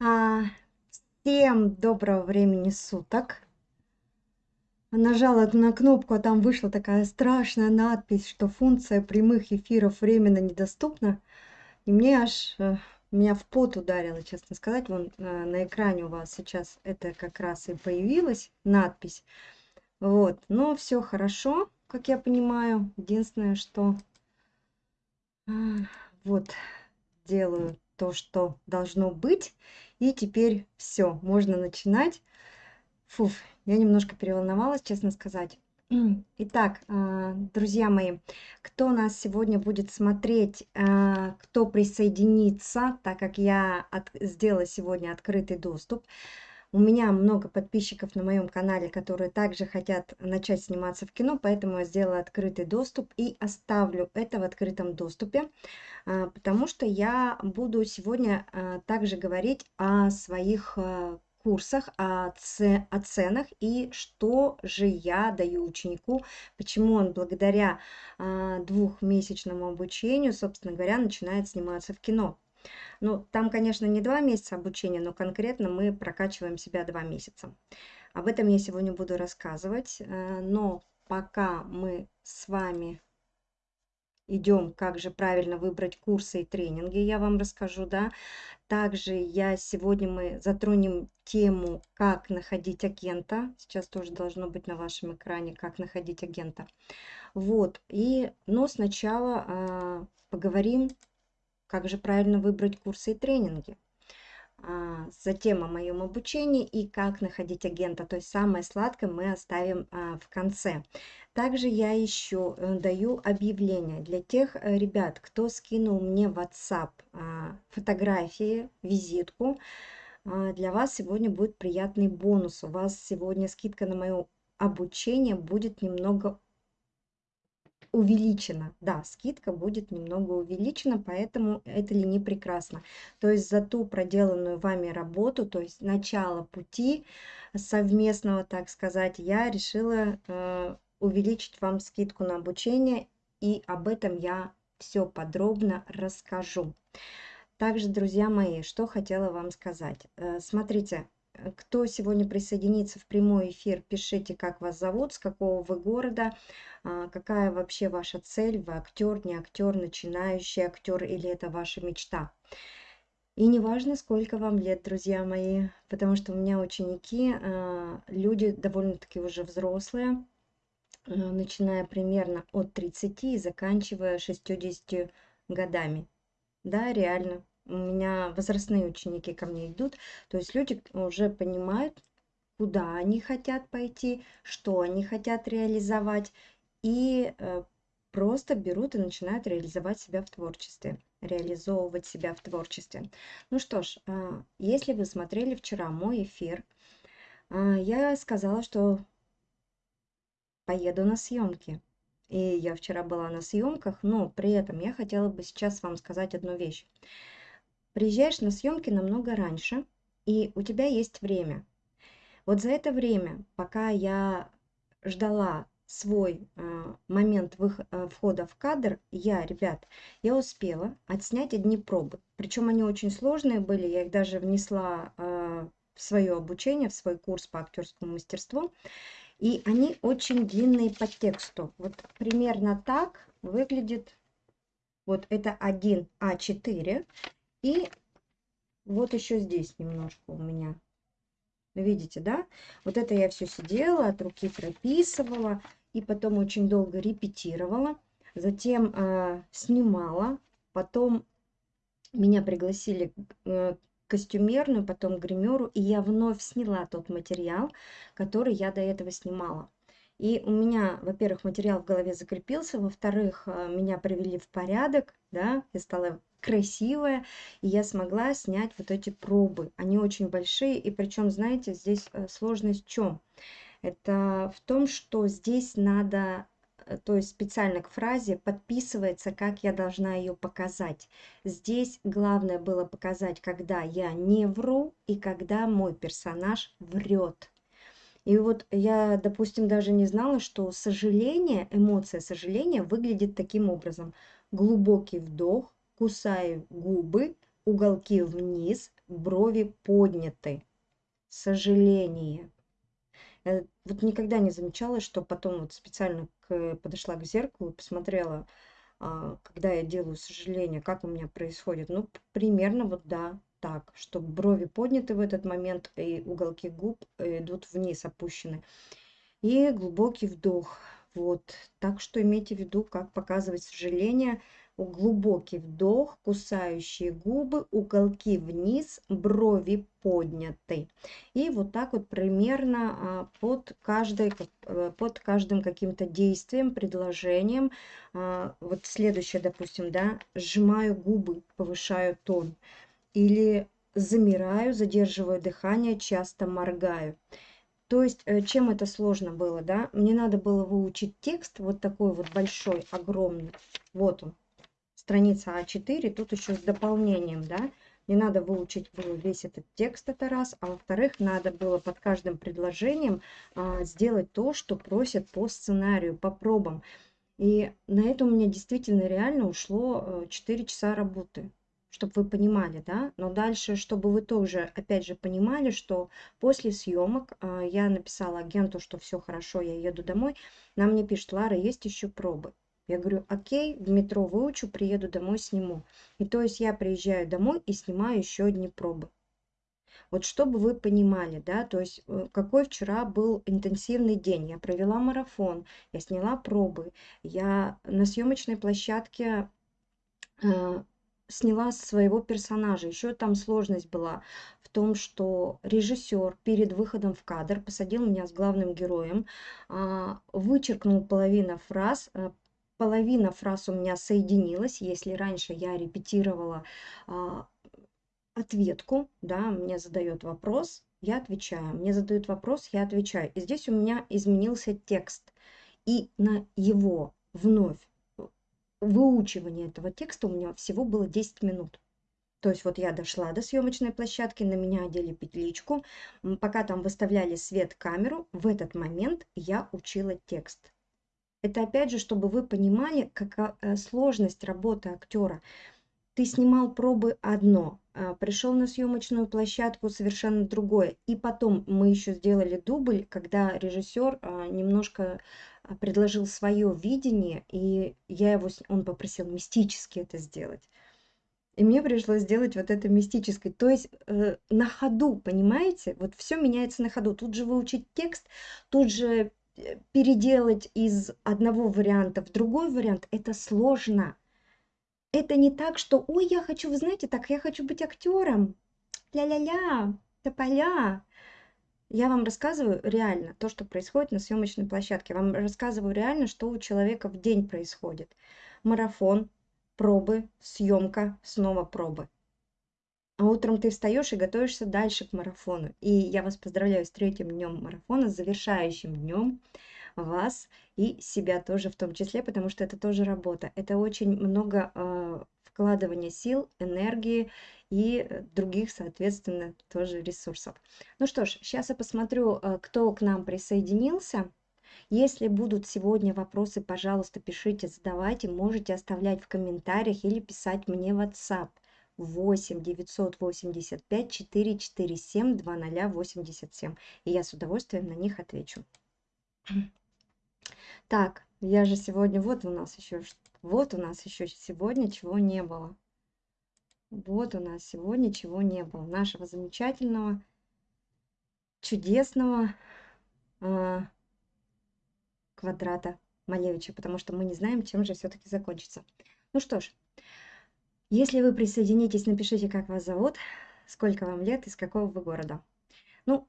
А, всем доброго времени суток. Нажала на кнопку, а там вышла такая страшная надпись, что функция прямых эфиров временно недоступна. И мне аж, э, меня в пот ударило, честно сказать. Вон э, на экране у вас сейчас это как раз и появилась надпись. Вот, но все хорошо, как я понимаю. Единственное, что э, вот делаю то, что должно быть. И теперь все, можно начинать. Фуф, я немножко переволновалась, честно сказать. Итак, а, друзья мои, кто нас сегодня будет смотреть, а, кто присоединится, так как я от, сделала сегодня открытый доступ, у меня много подписчиков на моем канале, которые также хотят начать сниматься в кино, поэтому я сделала открытый доступ и оставлю это в открытом доступе, а, потому что я буду сегодня а, также говорить о своих а, курсах, о, ц... о ценах и что же я даю ученику, почему он благодаря двухмесячному обучению, собственно говоря, начинает сниматься в кино. Ну, там, конечно, не два месяца обучения, но конкретно мы прокачиваем себя два месяца. Об этом я сегодня буду рассказывать, э, но пока мы с вами идем, как же правильно выбрать курсы и тренинги, я вам расскажу, да. Также я сегодня мы затронем тему, как находить агента. Сейчас тоже должно быть на вашем экране, как находить агента. Вот, и, но сначала э, поговорим как же правильно выбрать курсы и тренинги. А, затем о моем обучении и как находить агента. То есть самое сладкое мы оставим а, в конце. Также я еще э, даю объявление для тех э, ребят, кто скинул мне в WhatsApp а, фотографии, визитку. Для вас сегодня будет приятный бонус. У вас сегодня скидка на мое обучение будет немного увеличена. Да, скидка будет немного увеличена, поэтому это ли не прекрасно. То есть за ту проделанную вами работу, то есть начало пути совместного, так сказать, я решила э, увеличить вам скидку на обучение, и об этом я все подробно расскажу. Также, друзья мои, что хотела вам сказать. Э, смотрите, кто сегодня присоединится в прямой эфир, пишите, как вас зовут, с какого вы города, а, какая вообще ваша цель, вы актер, не актер, начинающий актер или это ваша мечта. И не важно, сколько вам лет, друзья мои, потому что у меня ученики, а, люди довольно-таки уже взрослые, а, начиная примерно от 30 и заканчивая 60 годами. Да, реально, у меня возрастные ученики ко мне идут, то есть люди уже понимают, куда они хотят пойти, что они хотят реализовать, и э, просто берут и начинают реализовать себя в творчестве, реализовывать себя в творчестве. Ну что ж, а, если вы смотрели вчера мой эфир, а, я сказала, что поеду на съемки. И я вчера была на съемках, но при этом я хотела бы сейчас вам сказать одну вещь приезжаешь на съемки намного раньше, и у тебя есть время. Вот за это время, пока я ждала свой э, момент вых, э, входа в кадр, я, ребят, я успела отснять одни пробы. Причем они очень сложные были, я их даже внесла э, в свое обучение, в свой курс по актерскому мастерству. И они очень длинные по тексту. Вот примерно так выглядит вот это 1А4. И вот еще здесь немножко у меня. Видите, да? Вот это я все сидела, от руки прописывала. И потом очень долго репетировала. Затем э, снимала. Потом меня пригласили э, костюмерную, потом гримеру. И я вновь сняла тот материал, который я до этого снимала. И у меня, во-первых, материал в голове закрепился, во-вторых, э, меня привели в порядок, да, я стала красивая, и я смогла снять вот эти пробы. Они очень большие, и причем, знаете, здесь э, сложность в чем? Это в том, что здесь надо э, то есть специально к фразе подписывается, как я должна ее показать. Здесь главное было показать, когда я не вру и когда мой персонаж врет. И вот я, допустим, даже не знала, что сожаление, эмоция сожаления выглядит таким образом. Глубокий вдох, кусаю губы, уголки вниз, брови подняты. Сожаление. Я вот никогда не замечала, что потом вот специально к, подошла к зеркалу и посмотрела, а, когда я делаю сожаление, как у меня происходит. Ну, примерно вот да, так, что брови подняты в этот момент, и уголки губ э, идут вниз, опущены. И глубокий вдох. Вот, так что имейте в виду, как показывать сожаление – глубокий вдох, кусающие губы, уголки вниз, брови подняты. И вот так вот примерно а, под, каждой, э, под каждым каким-то действием, предложением. А, вот следующее, допустим, да, сжимаю губы, повышаю тон. Или замираю, задерживаю дыхание, часто моргаю. То есть, э, чем это сложно было, да? Мне надо было выучить текст вот такой вот большой, огромный. Вот он страница А4, тут еще с дополнением, да, не надо выучить было весь этот текст, это раз, а во-вторых, надо было под каждым предложением а, сделать то, что просят по сценарию, по пробам. И на это у меня действительно реально ушло 4 э, часа работы, чтобы вы понимали, да. Но дальше, чтобы вы тоже, опять же, понимали, что после съемок а, я написала агенту, что все хорошо, я еду домой. Нам мне пишет, Лара, есть еще пробы. Я говорю, окей, в метро выучу, приеду домой, сниму. И то есть я приезжаю домой и снимаю еще одни пробы. Вот чтобы вы понимали, да, то есть э, какой вчера был интенсивный день. Я провела марафон, я сняла пробы, я на съемочной площадке э, сняла своего персонажа. Еще там сложность была в том, что режиссер перед выходом в кадр посадил меня с главным героем, э, вычеркнул половину фраз, э, половина фраз у меня соединилась. Если раньше я репетировала а, ответку, да, мне задает вопрос, я отвечаю. Мне задают вопрос, я отвечаю. И здесь у меня изменился текст. И на его вновь выучивание этого текста у меня всего было 10 минут. То есть вот я дошла до съемочной площадки, на меня одели петличку, пока там выставляли свет камеру, в этот момент я учила текст. Это опять же, чтобы вы понимали, какая э, сложность работы актера. Ты снимал пробы одно, а, пришел на съемочную площадку совершенно другое. И потом мы еще сделали дубль, когда режиссер а, немножко а, предложил свое видение, и я его, он попросил мистически это сделать. И мне пришлось сделать вот это мистическое. То есть э, на ходу, понимаете? Вот все меняется на ходу. Тут же выучить текст, тут же переделать из одного варианта в другой вариант, это сложно. Это не так, что, ой, я хочу, вы знаете, так, я хочу быть актером. Ля-ля-ля, тополя. Я вам рассказываю реально то, что происходит на съемочной площадке. Вам рассказываю реально, что у человека в день происходит. Марафон, пробы, съемка, снова пробы. А утром ты встаешь и готовишься дальше к марафону. И я вас поздравляю с третьим днем марафона, с завершающим днем вас и себя тоже в том числе, потому что это тоже работа. Это очень много э, вкладывания сил, энергии и других, соответственно, тоже ресурсов. Ну что ж, сейчас я посмотрю, э, кто к нам присоединился. Если будут сегодня вопросы, пожалуйста, пишите, задавайте, можете оставлять в комментариях или писать мне в WhatsApp. 8 985 447 2087. И я с удовольствием на них отвечу. Так, я же сегодня, вот у нас еще, вот у нас еще сегодня чего не было. Вот у нас сегодня чего не было. Нашего замечательного, чудесного э, квадрата Малевича, потому что мы не знаем, чем же все-таки закончится. Ну что ж, если вы присоединитесь, напишите, как вас зовут, сколько вам лет, из какого вы города. Ну,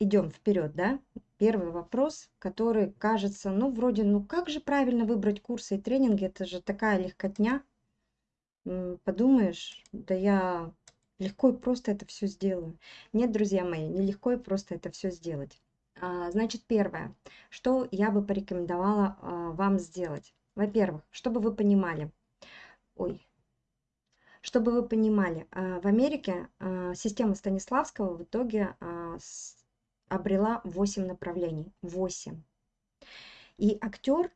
идем вперед, да? Первый вопрос, который кажется, ну, вроде, ну, как же правильно выбрать курсы и тренинги? Это же такая легкотня. Подумаешь, да я легко и просто это все сделаю. Нет, друзья мои, не легко и просто это все сделать. А, значит, первое, что я бы порекомендовала а, вам сделать. Во-первых, чтобы вы понимали, ой, чтобы вы понимали, а, в Америке а, система Станиславского в итоге а, обрела 8 направлений. 8. И актер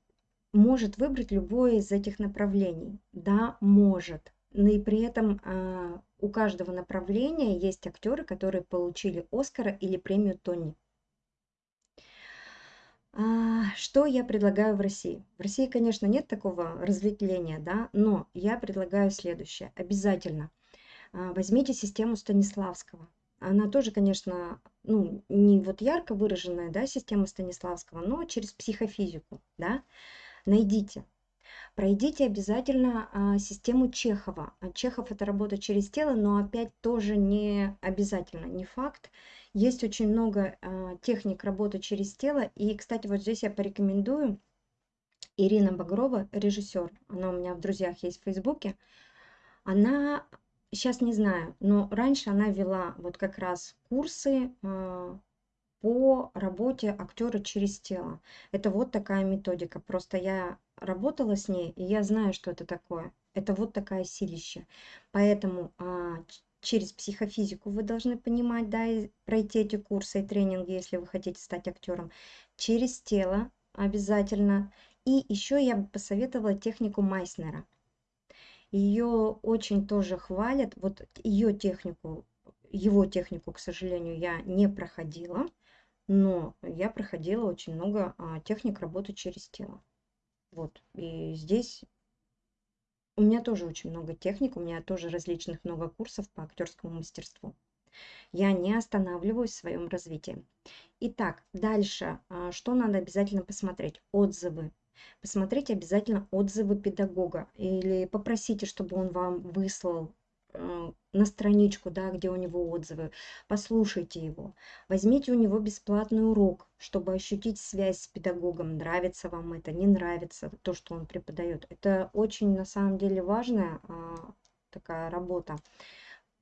может выбрать любое из этих направлений. Да, может. но и при этом а, у каждого направления есть актеры, которые получили Оскара или премию Тони. А, что я предлагаю в России? В России, конечно, нет такого разветвления, да, но я предлагаю следующее. Обязательно а, возьмите систему Станиславского. Она тоже, конечно, ну, не вот ярко выраженная, да, система Станиславского, но через психофизику, да. Найдите, Пройдите обязательно а, систему Чехова. Чехов это работа через тело, но опять тоже не обязательно, не факт. Есть очень много а, техник работы через тело. И, кстати, вот здесь я порекомендую Ирина Багрова, режиссер. Она у меня в друзьях есть в Фейсбуке. Она, сейчас не знаю, но раньше она вела вот как раз курсы а, по работе актера через тело. Это вот такая методика. Просто я работала с ней, и я знаю, что это такое. Это вот такая силища. Поэтому а, через психофизику вы должны понимать, да, и пройти эти курсы и тренинги, если вы хотите стать актером. Через тело обязательно. И еще я бы посоветовала технику Майснера. Ее очень тоже хвалят. Вот ее технику, его технику, к сожалению, я не проходила, но я проходила очень много а, техник работы через тело. Вот, и здесь у меня тоже очень много техник, у меня тоже различных много курсов по актерскому мастерству. Я не останавливаюсь в своем развитии. Итак, дальше, а, что надо обязательно посмотреть? Отзывы. Посмотрите обязательно отзывы педагога или попросите, чтобы он вам выслал на страничку, да, где у него отзывы, послушайте его, возьмите у него бесплатный урок, чтобы ощутить связь с педагогом, нравится вам это, не нравится то, что он преподает. Это очень на самом деле важная а, такая работа.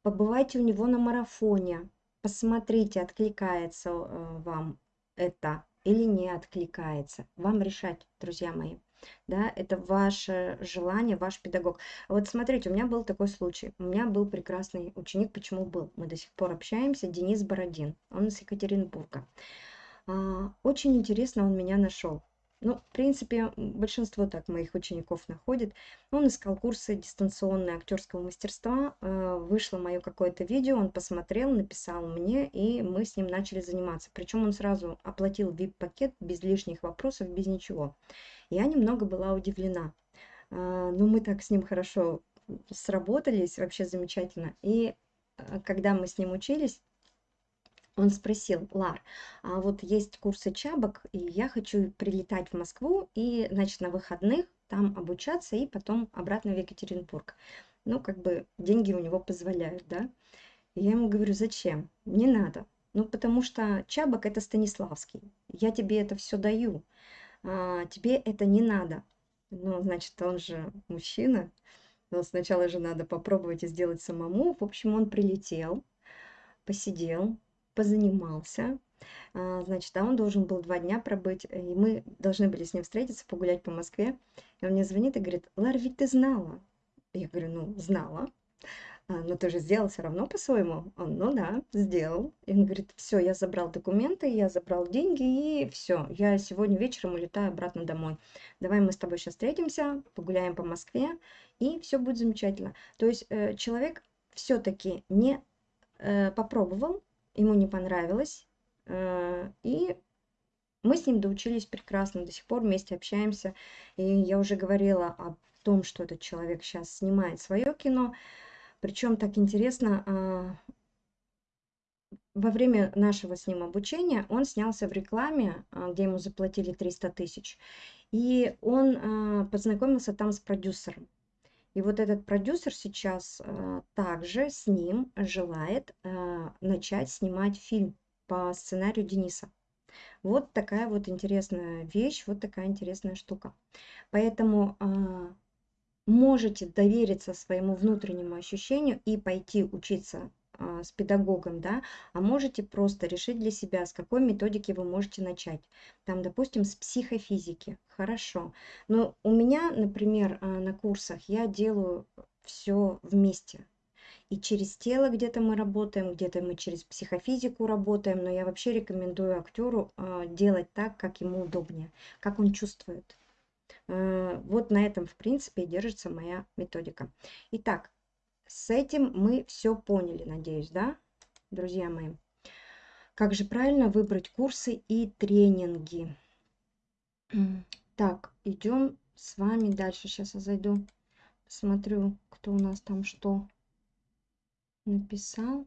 Побывайте у него на марафоне, посмотрите, откликается а, вам это или не откликается. Вам решать, друзья мои да, это ваше желание, ваш педагог. Вот смотрите, у меня был такой случай. У меня был прекрасный ученик, почему был? Мы до сих пор общаемся, Денис Бородин, он из Екатеринбурга. А, очень интересно он меня нашел. Ну, в принципе, большинство так моих учеников находит. Он искал курсы дистанционные актерского мастерства. Э, вышло мое какое-то видео, он посмотрел, написал мне, и мы с ним начали заниматься. Причем он сразу оплатил VIP-пакет без лишних вопросов, без ничего. Я немного была удивлена. А, но мы так с ним хорошо сработались, вообще замечательно. И а, когда мы с ним учились, он спросил, Лар, а вот есть курсы чабок, и я хочу прилетать в Москву и, значит, на выходных там обучаться и потом обратно в Екатеринбург. Ну, как бы деньги у него позволяют, да. И я ему говорю, зачем? Не надо. Ну, потому что чабок это Станиславский. Я тебе это все даю а, тебе это не надо. Ну, значит, он же мужчина, но сначала же надо попробовать и сделать самому. В общем, он прилетел, посидел, позанимался. А, значит, а он должен был два дня пробыть, и мы должны были с ним встретиться, погулять по Москве. И он мне звонит и говорит, Лар, ведь ты знала. Я говорю, ну, знала. А, но ты же сделал все равно по-своему. Он, ну да, сделал. И он говорит, все, я забрал документы, я забрал деньги, и все, я сегодня вечером улетаю обратно домой. Давай мы с тобой сейчас встретимся, погуляем по Москве, и все будет замечательно. То есть э, человек все-таки не э, попробовал, ему не понравилось, э, и мы с ним доучились прекрасно, до сих пор вместе общаемся. И я уже говорила о том, что этот человек сейчас снимает свое кино, причем так интересно, а, во время нашего с ним обучения он снялся в рекламе, а, где ему заплатили 300 тысяч. И он а, познакомился там с продюсером. И вот этот продюсер сейчас также с ним желает начать снимать фильм по сценарию Дениса. Вот такая вот интересная вещь, вот такая интересная штука. Поэтому можете довериться своему внутреннему ощущению и пойти учиться а, с педагогом, да, а можете просто решить для себя, с какой методики вы можете начать. Там, допустим, с психофизики. Хорошо. Но у меня, например, а, на курсах я делаю все вместе. И через тело где-то мы работаем, где-то мы через психофизику работаем, но я вообще рекомендую актеру а, делать так, как ему удобнее, как он чувствует. Э, вот на этом, в принципе, держится моя методика. Итак, с этим мы все поняли, надеюсь, да, друзья мои? Как же правильно выбрать курсы и тренинги? Так, идем с вами дальше. Сейчас я зайду, посмотрю, кто у нас там что написал.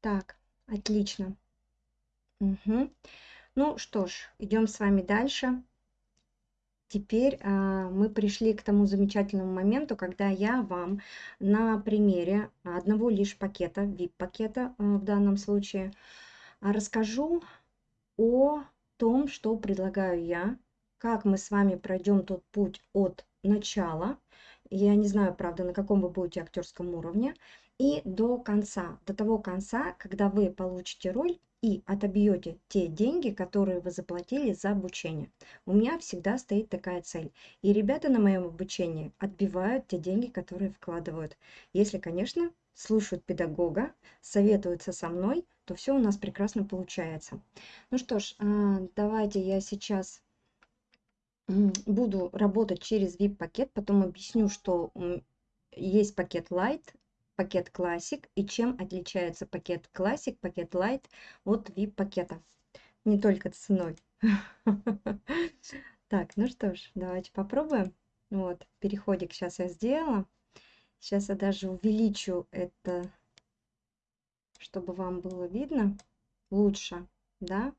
Так, отлично. Угу. Ну что ж, идем с вами дальше. Теперь а, мы пришли к тому замечательному моменту, когда я вам на примере одного лишь пакета, VIP-пакета а, в данном случае, а, расскажу о том, что предлагаю я, как мы с вами пройдем тот путь от начала, я не знаю, правда, на каком вы будете актерском уровне, и до конца, до того конца, когда вы получите роль и отобьете те деньги, которые вы заплатили за обучение. У меня всегда стоит такая цель. И ребята на моем обучении отбивают те деньги, которые вкладывают. Если, конечно, слушают педагога, советуются со мной, то все у нас прекрасно получается. Ну что ж, а, давайте я сейчас буду работать через VIP-пакет, потом объясню, что есть пакет Light, пакет Classic и чем отличается пакет Classic, пакет Light от VIP-пакета. Не только ценой. Так, ну что ж, давайте попробуем. Вот, переходик сейчас я сделала. Сейчас я даже увеличу это, чтобы вам было видно лучше, да.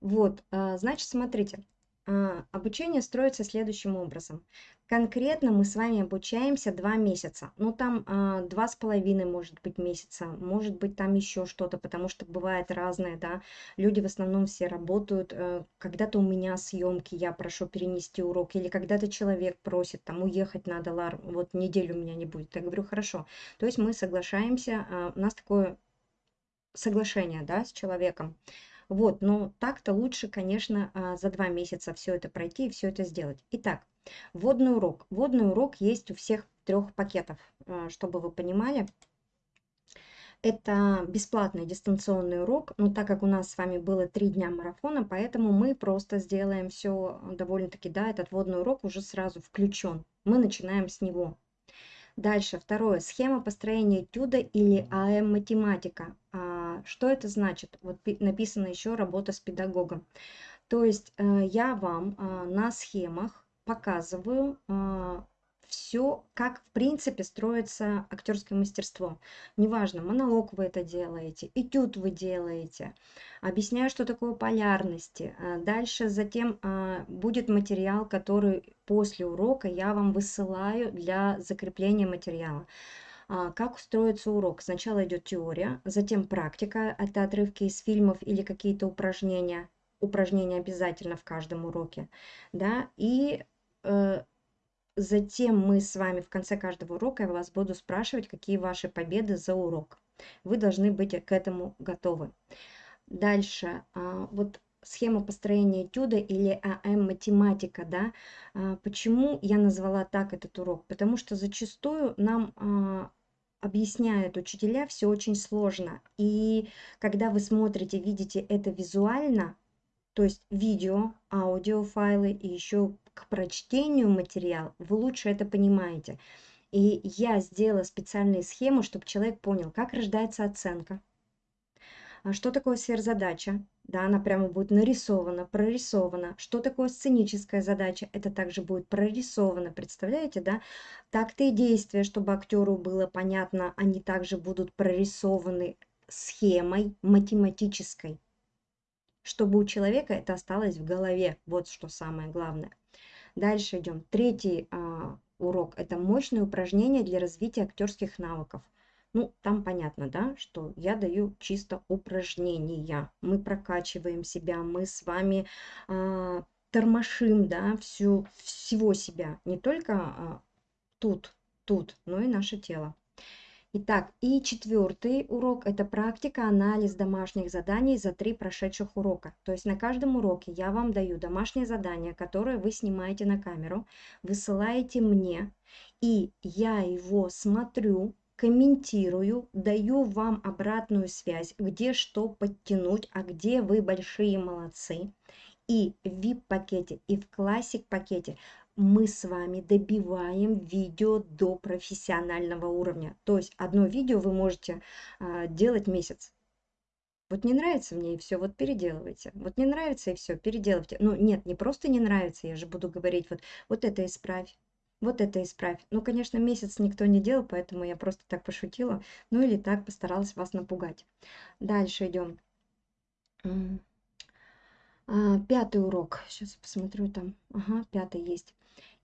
Вот, а, значит, смотрите, обучение строится следующим образом. Конкретно мы с вами обучаемся два месяца. Ну, там а, два с половиной, может быть, месяца, может быть, там еще что-то, потому что бывает разное, да. Люди в основном все работают. Э, когда-то у меня съемки, я прошу перенести урок, или когда-то человек просит, там, уехать надо, Лар, вот неделю у меня не будет. Я говорю, хорошо. То есть мы соглашаемся, а, у нас такое соглашение, да, с человеком. Вот, но так-то лучше, конечно, а, за два месяца все это пройти и все это сделать. Итак, вводный урок. Вводный урок есть у всех трех пакетов, а, чтобы вы понимали. Это бесплатный дистанционный урок, но так как у нас с вами было три дня марафона, поэтому мы просто сделаем все довольно-таки, да, этот вводный урок уже сразу включен. Мы начинаем с него. Дальше, второе, схема построения этюда или АМ-математика. А, что это значит? Вот написано еще работа с педагогом. То есть э, я вам а, на схемах показываю а, все, как в принципе строится актерское мастерство. Неважно, монолог вы это делаете, этюд вы делаете, объясняю, что такое полярности. Дальше затем будет материал, который после урока я вам высылаю для закрепления материала. А, как устроится урок? Сначала идет теория, затем практика, это отрывки из фильмов или какие-то упражнения, упражнения обязательно в каждом уроке, да, и э, Затем мы с вами в конце каждого урока я вас буду спрашивать, какие ваши победы за урок. Вы должны быть к этому готовы. Дальше, а, вот схема построения этюда или АМ математика, да, а, почему я назвала так этот урок? Потому что зачастую нам а, объясняют учителя все очень сложно. И когда вы смотрите, видите это визуально, то есть видео, аудиофайлы и еще к прочтению материал, вы лучше это понимаете. И я сделала специальные схемы, чтобы человек понял, как рождается оценка, что такое сверхзадача, да, она прямо будет нарисована, прорисована. Что такое сценическая задача, это также будет прорисовано, представляете, да? Такты и действия, чтобы актеру было понятно, они также будут прорисованы схемой математической чтобы у человека это осталось в голове. Вот что самое главное. Дальше идем. Третий а, урок – это мощные упражнения для развития актерских навыков. Ну, там понятно, да, что я даю чисто упражнения. Мы прокачиваем себя, мы с вами а, тормошим, да, всю, всего себя. Не только а, тут, тут, но и наше тело. Итак, и четвертый урок – это практика, анализ домашних заданий за три прошедших урока. То есть на каждом уроке я вам даю домашнее задание, которое вы снимаете на камеру, высылаете мне, и я его смотрю, комментирую, даю вам обратную связь, где что подтянуть, а где вы большие молодцы. И в VIP-пакете, и в Classic-пакете мы с вами добиваем видео до профессионального уровня. То есть одно видео вы можете а, делать месяц. Вот не нравится мне и все, вот переделывайте. Вот не нравится и все, переделывайте. Ну нет, не просто не нравится, я же буду говорить вот, вот это исправь, вот это исправь. Ну, конечно, месяц никто не делал, поэтому я просто так пошутила. Ну или так постаралась вас напугать. Дальше идем. А, пятый урок. Сейчас посмотрю там. Ага, пятый есть.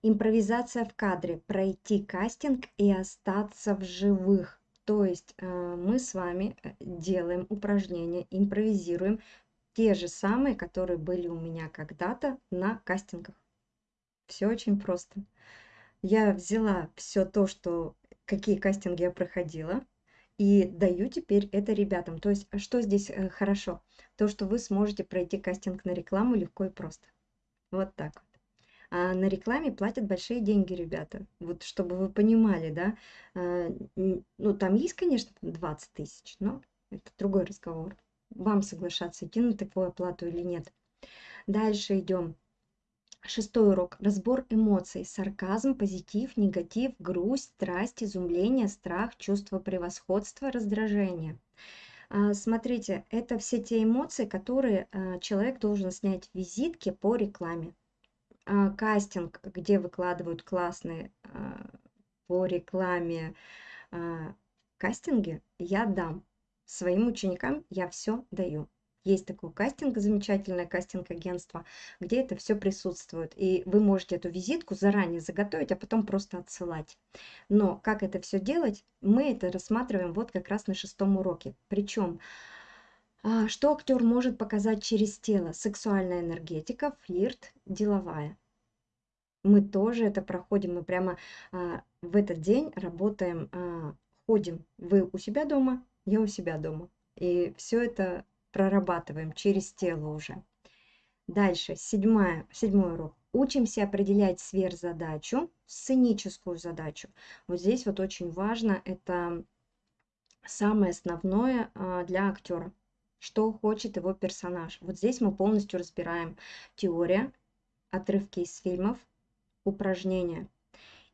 Импровизация в кадре. Пройти кастинг и остаться в живых. То есть э, мы с вами э, делаем упражнения, импровизируем те же самые, которые были у меня когда-то на кастингах. Все очень просто. Я взяла все то, что какие кастинги я проходила, и даю теперь это ребятам. То есть что здесь э, хорошо? То, что вы сможете пройти кастинг на рекламу легко и просто. Вот так вот. А на рекламе платят большие деньги, ребята. Вот чтобы вы понимали, да. А, ну, там есть, конечно, 20 тысяч, но это другой разговор. Вам соглашаться, идти на такую оплату или нет. Дальше идем. Шестой урок. Разбор эмоций. Сарказм, позитив, негатив, грусть, страсть, изумление, страх, чувство превосходства, раздражение. А, смотрите, это все те эмоции, которые а, человек должен снять в визитке по рекламе. А, кастинг, где выкладывают классные по рекламе кастинги, я дам. Своим ученикам я все даю. Есть такой кастинг, замечательное кастинг-агентство, где это все присутствует. И вы можете эту визитку заранее заготовить, а потом просто отсылать. Но как это все делать, мы это рассматриваем вот как раз на шестом уроке. Причем, а, что актер может показать через тело? Сексуальная энергетика, флирт, деловая. Мы тоже это проходим, мы прямо а, в этот день работаем, а, ходим. Вы у себя дома, я у себя дома. И все это прорабатываем через тело уже. Дальше, седьмая, седьмой урок. Учимся определять сверхзадачу, сценическую задачу. Вот здесь вот очень важно, это самое основное а, для актера. Что хочет его персонаж. Вот здесь мы полностью разбираем теория, отрывки из фильмов, упражнения.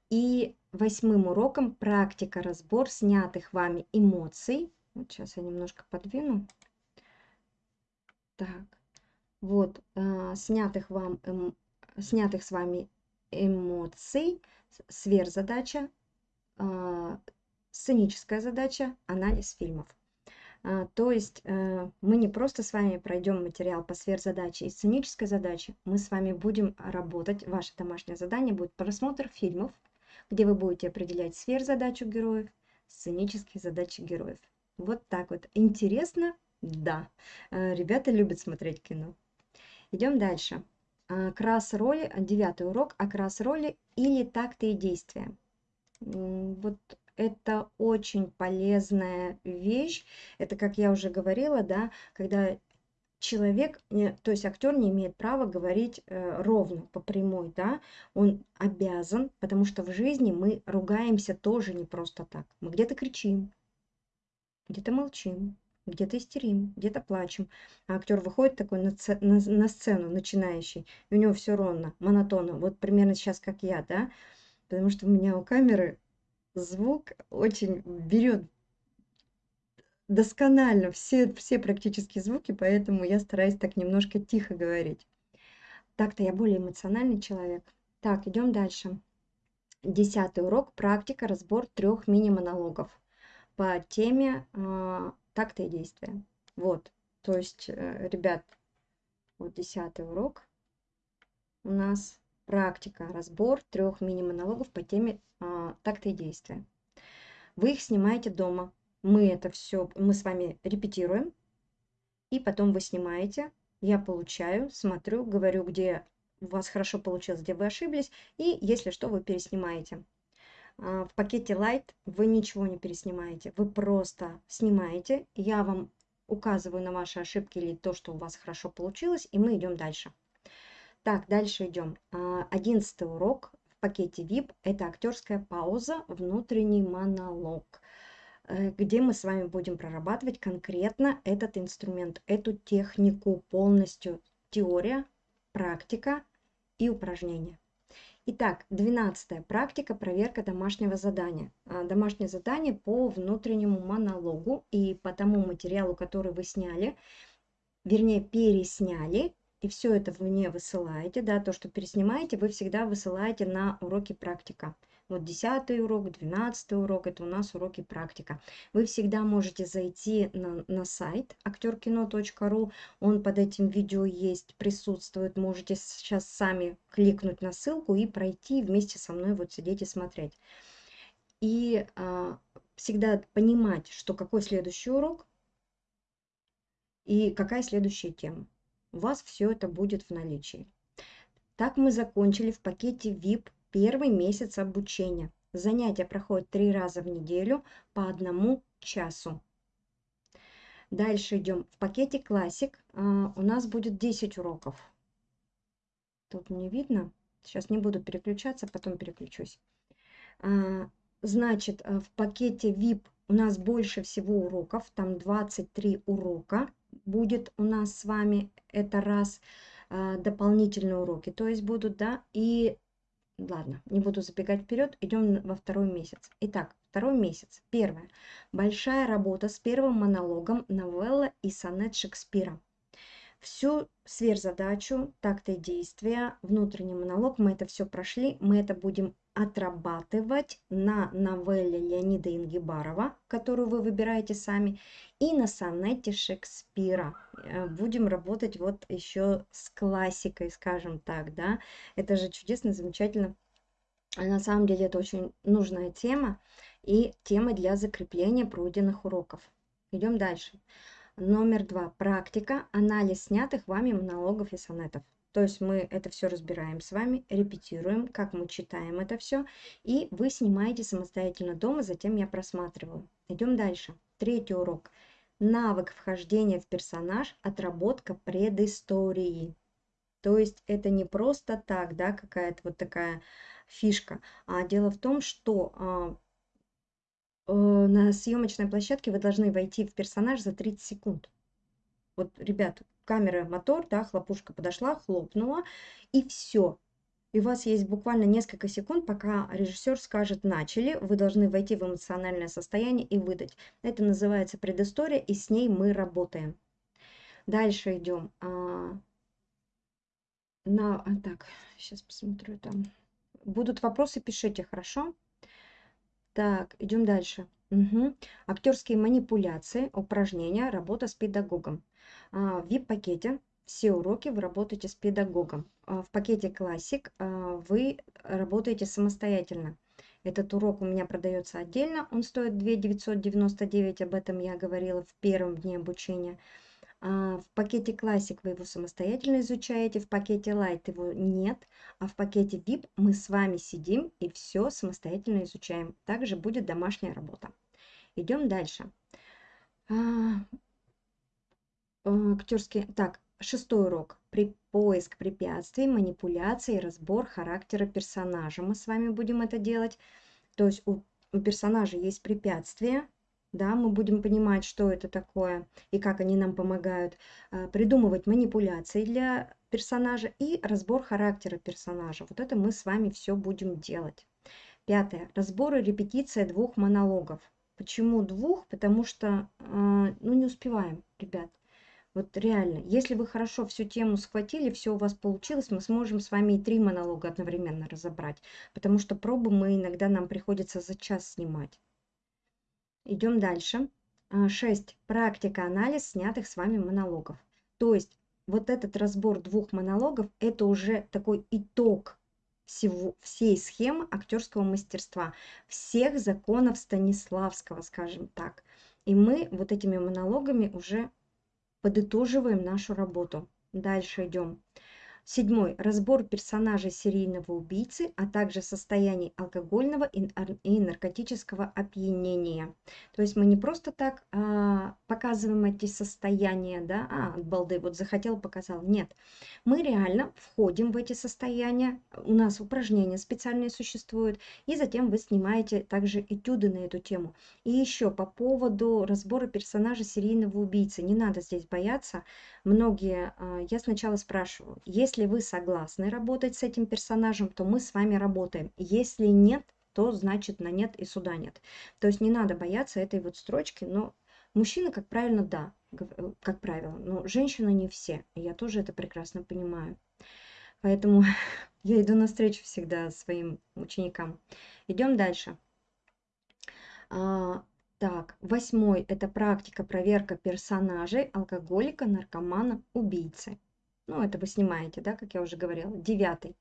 И восьмым уроком практика, разбор снятых вами эмоций. Вот сейчас я немножко подвину. Так, вот, э, снятых, вам, эм, снятых с вами эмоций, сверхзадача, э, сценическая задача, анализ фильмов. А, то есть э, мы не просто с вами пройдем материал по сверхзадаче и сценической задаче, мы с вами будем работать, ваше домашнее задание будет просмотр фильмов, где вы будете определять сверхзадачу героев, сценические задачи героев. Вот так вот. Интересно, да, э, ребята любят смотреть кино. Идем дальше. Окрас роли, девятый урок, окрас роли или такты и действия. Вот это очень полезная вещь. Это, как я уже говорила, да, когда человек, то есть актер не имеет права говорить э, ровно, по прямой, да, он обязан, потому что в жизни мы ругаемся тоже не просто так. Мы где-то кричим, где-то молчим, где-то истерим, где-то плачем. А актер выходит такой на, на, на сцену, начинающий, и у него все ровно, монотонно. Вот примерно сейчас как я, да, потому что у меня у камеры звук очень берет досконально все, все практически звуки, поэтому я стараюсь так немножко тихо говорить. Так-то я более эмоциональный человек. Так, идем дальше. Десятый урок. Практика, разбор трех мини-монологов по теме такта и действия. Вот, то есть, э, ребят, вот десятый урок у нас практика, разбор трех мини-монологов по теме а, такта и действия. Вы их снимаете дома. Мы это все, мы с вами репетируем, и потом вы снимаете. Я получаю, смотрю, говорю, где у вас хорошо получилось, где вы ошиблись, и если что, вы переснимаете. А, в пакете Light вы ничего не переснимаете, вы просто снимаете, я вам указываю на ваши ошибки или то, что у вас хорошо получилось, и мы идем дальше. Так, дальше идем. А, одиннадцатый урок в пакете VIP – это актерская пауза, внутренний монолог, э, где мы с вами будем прорабатывать конкретно этот инструмент, эту технику полностью. Теория, практика и упражнения. Итак, 12. Практика, проверка домашнего задания. А, домашнее задание по внутреннему монологу и по тому материалу, который вы сняли, вернее, пересняли, и все это вы мне высылаете, да, то, что переснимаете, вы всегда высылаете на уроки практика. Вот 10 урок, 12 урок, это у нас уроки практика. Вы всегда можете зайти на, на сайт актеркино.ру, он под этим видео есть, присутствует. Можете сейчас сами кликнуть на ссылку и пройти вместе со мной, вот сидеть и смотреть. И а, всегда понимать, что какой следующий урок и какая следующая тема. У вас все это будет в наличии. Так мы закончили в пакете VIP Первый месяц обучения. Занятия проходят три раза в неделю по одному часу. Дальше идем. В пакете классик а, у нас будет 10 уроков. Тут не видно. Сейчас не буду переключаться, потом переключусь. А, значит, а, в пакете VIP у нас больше всего уроков. Там 23 урока будет у нас с вами. Это раз дополнительные уроки, то есть будут, да, и ладно, не буду забегать вперед, идем во второй месяц. Итак, второй месяц. Первое. Большая работа с первым монологом новелла и сонет Шекспира. Всю сверхзадачу, такты действия, внутренний монолог, мы это все прошли, мы это будем отрабатывать на новелле Леонида Ингибарова, которую вы выбираете сами, и на сонете Шекспира. Э, будем работать вот еще с классикой, скажем так, да. Это же чудесно, замечательно. На самом деле это очень нужная тема и тема для закрепления пройденных уроков. Идем дальше. Номер два. Практика. Анализ снятых вами монологов и сонетов. То есть мы это все разбираем с вами, репетируем, как мы читаем это все, и вы снимаете самостоятельно дома, затем я просматриваю. Идем дальше. Третий урок. Навык вхождения в персонаж, отработка предыстории. То есть это не просто так, да, какая-то вот такая фишка, а дело в том, что а, э, на съемочной площадке вы должны войти в персонаж за 30 секунд. Вот, ребят, камера, мотор, да, хлопушка подошла, хлопнула, и все. И у вас есть буквально несколько секунд, пока режиссер скажет «начали», вы должны войти в эмоциональное состояние и выдать. Это называется предыстория, и с ней мы работаем. Дальше идем. А, на, а, так, сейчас посмотрю там. Будут вопросы, пишите, хорошо? Так, идем дальше. Угу. Актерские манипуляции, упражнения, работа с педагогом. А, в VIP-пакете все уроки вы работаете с педагогом. А, в пакете классик а, вы работаете самостоятельно. Этот урок у меня продается отдельно, он стоит 2 999, об этом я говорила в первом дне обучения. В пакете классик вы его самостоятельно изучаете, в пакете Light его нет, а в пакете VIP мы с вами сидим и все самостоятельно изучаем. Также будет домашняя работа. Идем дальше. Э, актерский... Так, шестой урок. При поиск препятствий, манипуляции, разбор характера персонажа. Мы с вами будем это делать. То есть у, у персонажа есть препятствия, да, мы будем понимать, что это такое и как они нам помогают, э, придумывать манипуляции для персонажа и разбор характера персонажа. Вот это мы с вами все будем делать. Пятое. Разбор и репетиция двух монологов. Почему двух? Потому что, э, ну, не успеваем, ребят. Вот реально, если вы хорошо всю тему схватили, все у вас получилось, мы сможем с вами и три монолога одновременно разобрать. Потому что пробы мы иногда нам приходится за час снимать. Идем дальше. 6. А, Практика, анализ снятых с вами монологов. То есть вот этот разбор двух монологов, это уже такой итог всего, всей схемы актерского мастерства, всех законов Станиславского, скажем так. И мы вот этими монологами уже подытоживаем нашу работу. Дальше идем. Седьмой. Разбор персонажей серийного убийцы, а также состояний алкогольного и наркотического опьянения. То есть мы не просто так а, показываем эти состояния, да, а, балды, вот захотел, показал. Нет, мы реально входим в эти состояния, у нас упражнения специальные существуют, и затем вы снимаете также этюды на эту тему. И еще по поводу разбора персонажа серийного убийцы, не надо здесь бояться. Многие, а, я сначала спрашиваю, есть Если вы согласны работать с этим персонажем, то мы с вами работаем. Если нет, то значит на нет и суда нет. То есть не надо бояться этой вот строчки, но мужчины, как правильно, да, э, как правило, но женщины не все. Я тоже это прекрасно понимаю. Поэтому я иду навстречу всегда своим ученикам. Идем дальше. А, так, восьмой – это практика проверка персонажей алкоголика, наркомана, убийцы. Ну, это вы снимаете, да, как я уже говорила. Девятый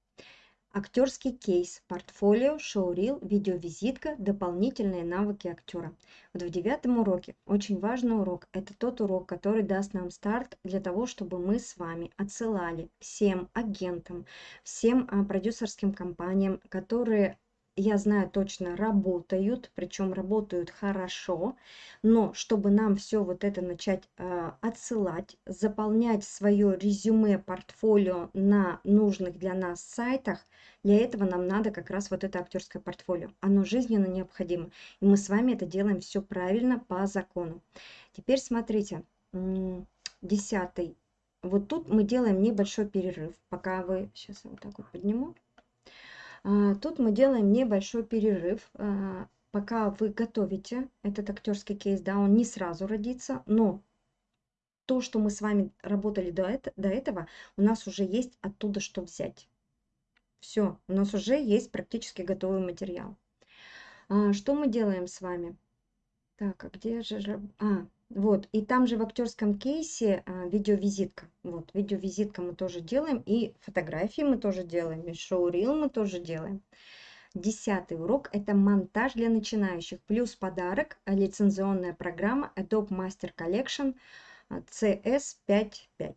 Актерский кейс, портфолио, шоурил, видеовизитка, дополнительные навыки актера. Вот в девятом уроке очень важный урок. Это тот урок, который даст нам старт для того, чтобы мы с вами отсылали всем агентам, всем а, продюсерским компаниям, которые я знаю точно, работают, причем работают хорошо, но чтобы нам все вот это начать э, отсылать, заполнять свое резюме, портфолио на нужных для нас сайтах, для этого нам надо как раз вот это актерское портфолио. Оно жизненно необходимо. И мы с вами это делаем все правильно по закону. Теперь смотрите, десятый. Вот тут мы делаем небольшой перерыв, пока вы... Сейчас я вот так вот подниму. А, тут мы делаем небольшой перерыв, а, пока вы готовите этот актерский кейс, да, он не сразу родится, но то, что мы с вами работали до, это, до этого, у нас уже есть оттуда что взять. Все, у нас уже есть практически готовый материал. А, что мы делаем с вами? Так, а где же... А, вот, и там же в актерском кейсе а, видеовизитка. Вот, видеовизитка мы тоже делаем, и фотографии мы тоже делаем, и шоурил мы тоже делаем. Десятый урок – это монтаж для начинающих, плюс подарок, а, лицензионная программа Adobe Master Collection CS55.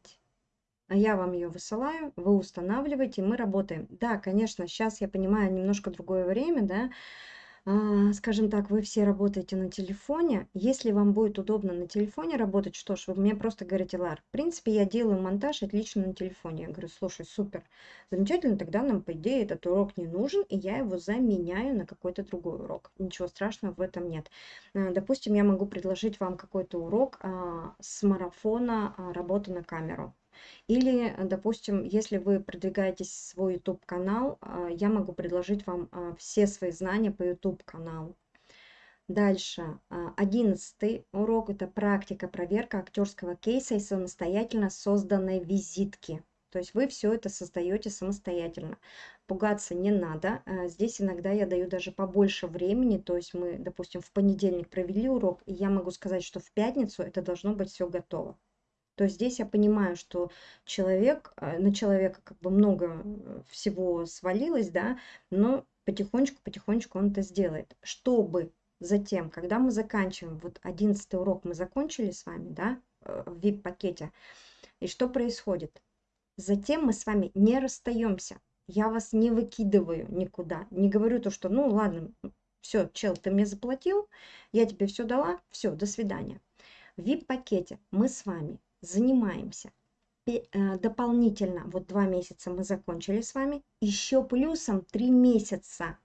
А я вам ее высылаю, вы устанавливаете, мы работаем. Да, конечно, сейчас я понимаю немножко другое время, да, а, скажем так, вы все работаете на телефоне. Если вам будет удобно на телефоне работать, что ж, вы мне просто говорите, Лар, в принципе, я делаю монтаж отлично на телефоне. Я говорю, слушай, супер, замечательно, тогда нам, по идее, этот урок не нужен, и я его заменяю на какой-то другой урок. Ничего страшного в этом нет. А, допустим, я могу предложить вам какой-то урок а, с марафона работы на камеру. Или, допустим, если вы продвигаетесь в свой YouTube-канал, а, я могу предложить вам а, все свои знания по YouTube-каналу. Дальше, а, одиннадцатый урок – это практика, проверка актерского кейса и самостоятельно созданной визитки. То есть вы все это создаете самостоятельно. Пугаться не надо. Здесь иногда я даю даже побольше времени. То есть мы, допустим, в понедельник провели урок, и я могу сказать, что в пятницу это должно быть все готово то здесь я понимаю, что человек, э, на человека как бы много э, всего свалилось, да, но потихонечку-потихонечку он это сделает. Чтобы затем, когда мы заканчиваем, вот одиннадцатый урок мы закончили с вами, да, э, в VIP-пакете, и что происходит? Затем мы с вами не расстаемся. Я вас не выкидываю никуда. Не говорю то, что, ну ладно, все, чел, ты мне заплатил, я тебе все дала, все, до свидания. В VIP-пакете мы с вами занимаемся э, дополнительно, вот два месяца мы закончили с вами, еще плюсом три месяца.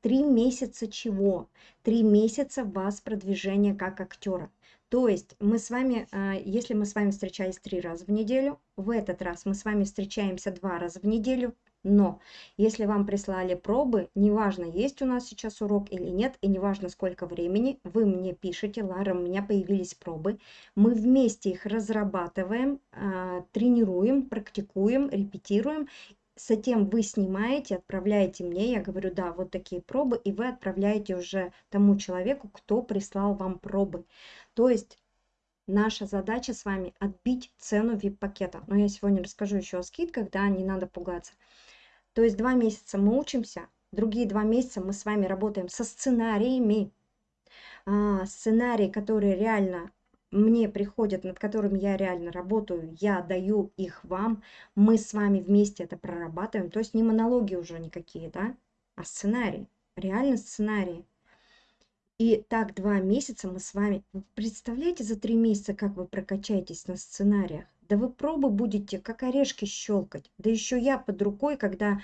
Три месяца чего? Три месяца вас продвижения как актера. То есть мы с вами, э, если мы с вами встречались три раза в неделю, в этот раз мы с вами встречаемся два раза в неделю, но если вам прислали пробы, неважно, есть у нас сейчас урок или нет, и неважно, сколько времени, вы мне пишете, Лара, у меня появились пробы, мы вместе их разрабатываем, а, тренируем, практикуем, репетируем, Затем вы снимаете, отправляете мне, я говорю, да, вот такие пробы, и вы отправляете уже тому человеку, кто прислал вам пробы. То есть наша задача с вами отбить цену VIP-пакета. Но я сегодня расскажу еще о скидках, да, не надо пугаться. То есть два месяца мы учимся, другие два месяца мы с вами работаем со сценариями. А, сценарии, которые реально мне приходят, над которыми я реально работаю, я даю их вам, мы с вами вместе это прорабатываем. То есть не монологи уже никакие, да, а сценарии, реально сценарии. И так два месяца мы с вами... Представляете за три месяца, как вы прокачаетесь на сценариях? Да вы пробы будете как орешки щелкать. Да еще я под рукой, когда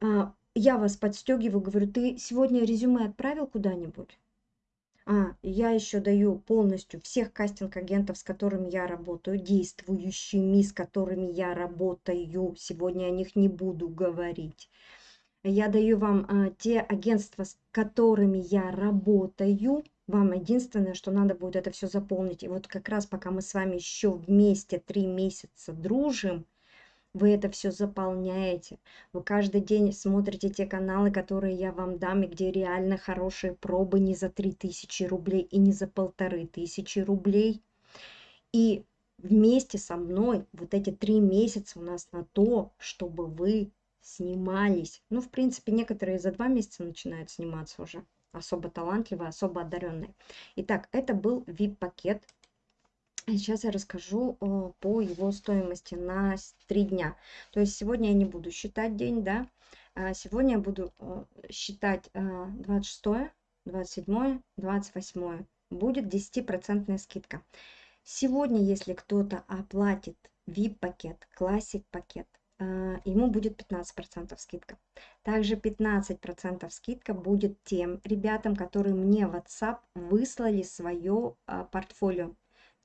а, я вас подстегиваю, говорю, ты сегодня резюме отправил куда-нибудь? А, я еще даю полностью всех кастинг-агентов, с которыми я работаю, действующими, с которыми я работаю. Сегодня о них не буду говорить. Я даю вам а, те агентства, с которыми я работаю. Вам единственное, что надо будет это все заполнить. И вот как раз пока мы с вами еще вместе три месяца дружим, вы это все заполняете, вы каждый день смотрите те каналы, которые я вам дам, и где реально хорошие пробы не за 3000 рублей и не за полторы тысячи рублей. И вместе со мной вот эти три месяца у нас на то, чтобы вы снимались. Ну, в принципе, некоторые за два месяца начинают сниматься уже. Особо талантливые, особо одаренные. Итак, это был VIP-пакет Сейчас я расскажу э, по его стоимости на 3 дня. То есть сегодня я не буду считать день, да. А сегодня я буду э, считать 26, 27, 28. Будет 10% скидка. Сегодня, если кто-то оплатит VIP-пакет, Classic пакет, ему будет 15% скидка. Также 15% скидка будет тем ребятам, которые мне в WhatsApp выслали свое портфолио.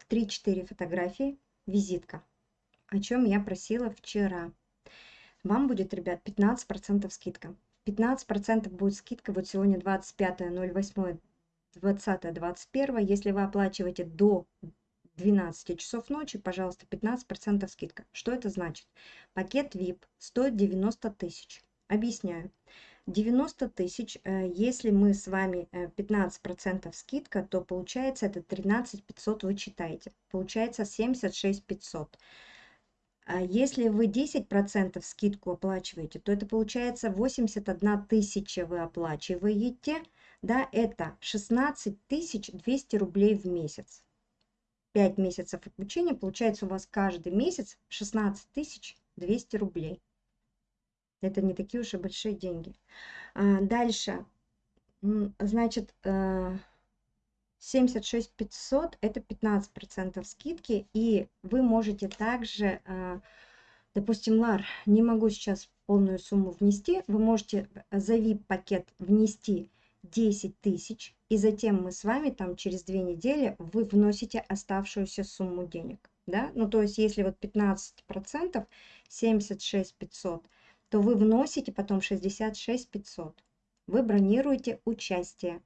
3-4 фотографии, визитка, о чем я просила вчера. Вам будет, ребят, 15% скидка. 15% будет скидка, вот сегодня 25, 08, 20, 21. Если вы оплачиваете до 12 часов ночи, пожалуйста, 15% скидка. Что это значит? Пакет VIP стоит 90 тысяч. Объясняю. 90 тысяч, э, если мы с вами 15% э, скидка, то получается это 13 500 вы читаете. Получается 76 500. А если вы 10% скидку оплачиваете, то это получается 81 тысяча вы оплачиваете. Да, это 16 200 рублей в месяц. 5 месяцев обучения, получается у вас каждый месяц 16 200 рублей. Это не такие уж и большие деньги. А, дальше. Значит, 76 э, 500 это 15% скидки. И вы можете также, э, допустим, Лар, не могу сейчас полную сумму внести, вы можете за VIP-пакет внести 10 тысяч, и затем мы с вами там через две недели вы вносите оставшуюся сумму денег. Да? Ну, то есть, если вот 15%, 76 500, то вы вносите потом 66 500. Вы бронируете участие.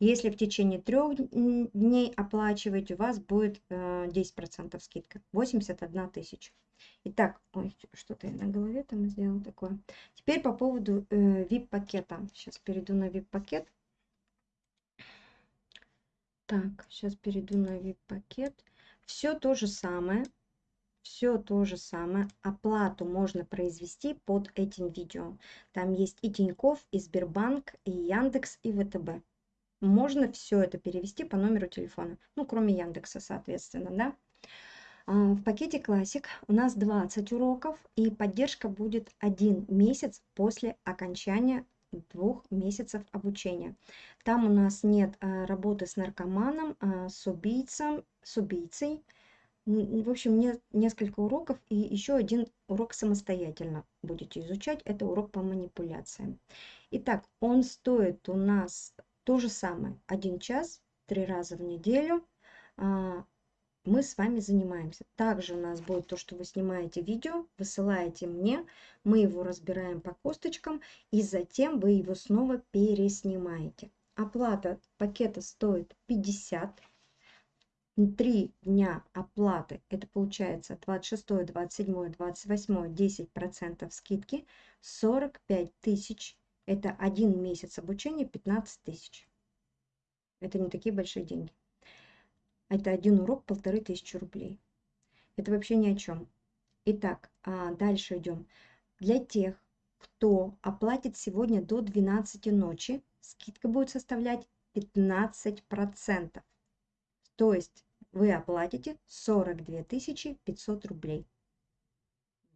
Если в течение трех дней оплачиваете, у вас будет 10% э, скидка. 81 тысяча. Итак, что-то я на голове там сделал такое. Теперь по поводу э, VIP-пакета. Сейчас перейду на VIP-пакет. Так, сейчас перейду на VIP-пакет. Все то же самое все то же самое. Оплату можно произвести под этим видео. Там есть и Тиньков, и Сбербанк, и Яндекс, и ВТБ. Можно все это перевести по номеру телефона. Ну, кроме Яндекса, соответственно, да. А, в пакете Classic у нас 20 уроков, и поддержка будет один месяц после окончания двух месяцев обучения. Там у нас нет а, работы с наркоманом, а, с убийцем, с убийцей, в общем, не, несколько уроков и еще один урок самостоятельно будете изучать. Это урок по манипуляциям. Итак, он стоит у нас то же самое. Один час, три раза в неделю. А, мы с вами занимаемся. Также у нас будет то, что вы снимаете видео, высылаете мне, мы его разбираем по косточкам, и затем вы его снова переснимаете. Оплата пакета стоит 50 три дня оплаты, это получается 26, 27, 28, 10% скидки, 45 тысяч, это один месяц обучения, 15 тысяч. Это не такие большие деньги. Это один урок, полторы тысячи рублей. Это вообще ни о чем. Итак, а дальше идем. Для тех, кто оплатит сегодня до 12 ночи, скидка будет составлять 15%. То есть вы оплатите 42 500 рублей.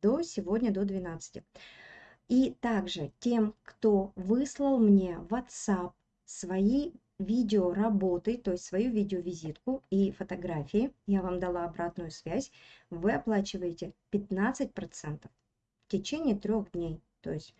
До сегодня, до 12. И также тем, кто выслал мне в WhatsApp свои видео работы, то есть свою видеовизитку и фотографии, я вам дала обратную связь, вы оплачиваете 15% в течение трех дней. То есть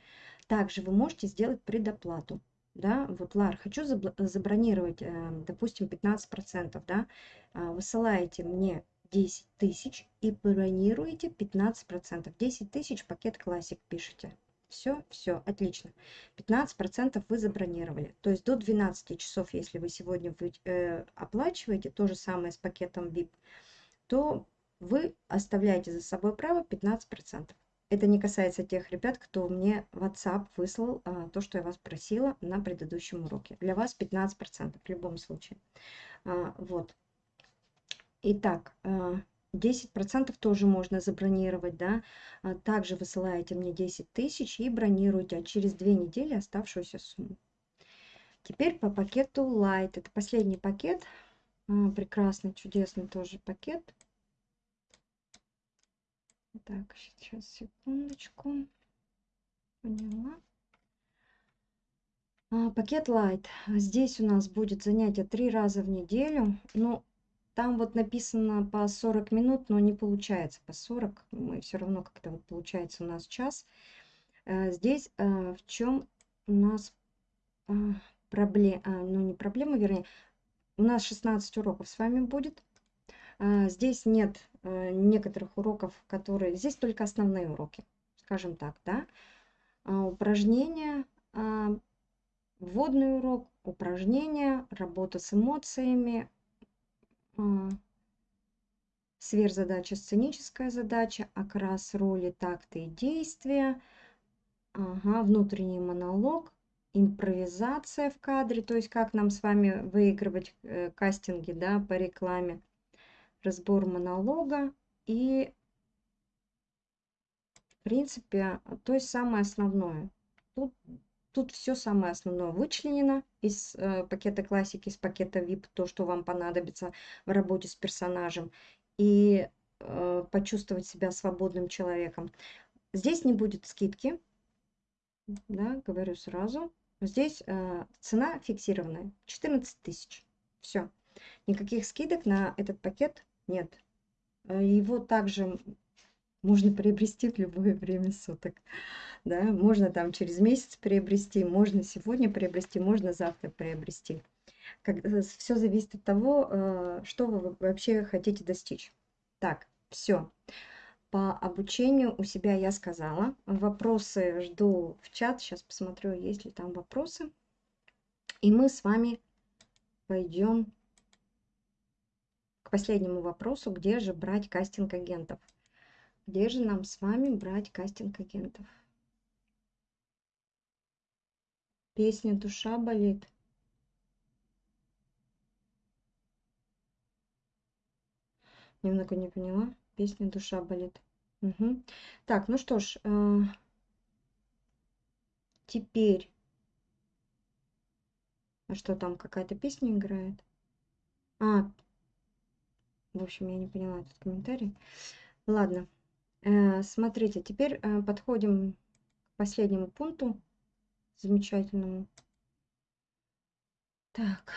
также вы можете сделать предоплату да, вот, Лар, хочу забронировать, э, допустим, 15%, да, а, высылаете мне 10 тысяч и бронируете 15%. 10 тысяч пакет классик пишите. Все, все, отлично. 15% вы забронировали. То есть до 12 часов, если вы сегодня вы, э, оплачиваете, то же самое с пакетом VIP, то вы оставляете за собой право 15%. Это не касается тех ребят, кто мне WhatsApp выслал а, то, что я вас просила на предыдущем уроке. Для вас 15% в любом случае. А, вот. Итак, а, 10% тоже можно забронировать, да. А также высылаете мне 10 тысяч и бронируете, а через две недели оставшуюся сумму. Теперь по пакету Light. Это последний пакет. А, прекрасный, чудесный тоже пакет. Так, сейчас, секундочку. Поняла. А, пакет Light. Здесь у нас будет занятие три раза в неделю. Но там вот написано по 40 минут, но не получается по 40. Мы все равно как-то вот получается у нас час. Э, здесь э, в чем у нас э, проблема, ну не проблема, вернее, у нас 16 уроков с вами будет. Здесь нет некоторых уроков, которые... Здесь только основные уроки, скажем так, да. Упражнения, вводный урок, упражнения, работа с эмоциями, сверхзадача, сценическая задача, окрас роли, такты и действия, ага, внутренний монолог, импровизация в кадре, то есть как нам с вами выигрывать э, кастинги да, по рекламе, разбор монолога и, в принципе, то есть самое основное. Тут Тут все самое основное вычленено из э, пакета классики, из пакета VIP, то, что вам понадобится в работе с персонажем, и э, почувствовать себя свободным человеком. Здесь не будет скидки, да, говорю сразу. Здесь э, цена фиксированная, 14 тысяч. Все. Никаких скидок на этот пакет нет. Э, его также можно приобрести в любое время суток да, можно там через месяц приобрести, можно сегодня приобрести, можно завтра приобрести. Э, все зависит от того, э, что вы вообще хотите достичь. Так, все. По обучению у себя я сказала. Вопросы жду в чат. Сейчас посмотрю, есть ли там вопросы. И мы с вами пойдем к последнему вопросу, где же брать кастинг агентов. Где же нам с вами брать кастинг агентов? Песня «Душа болит». Немного не поняла. Песня «Душа болит». Угу. Так, ну что ж, э, теперь... А что там, какая-то песня играет? А, в общем, я не поняла этот комментарий. Ладно, смотрите, теперь э, подходим к последнему пункту замечательному. Так,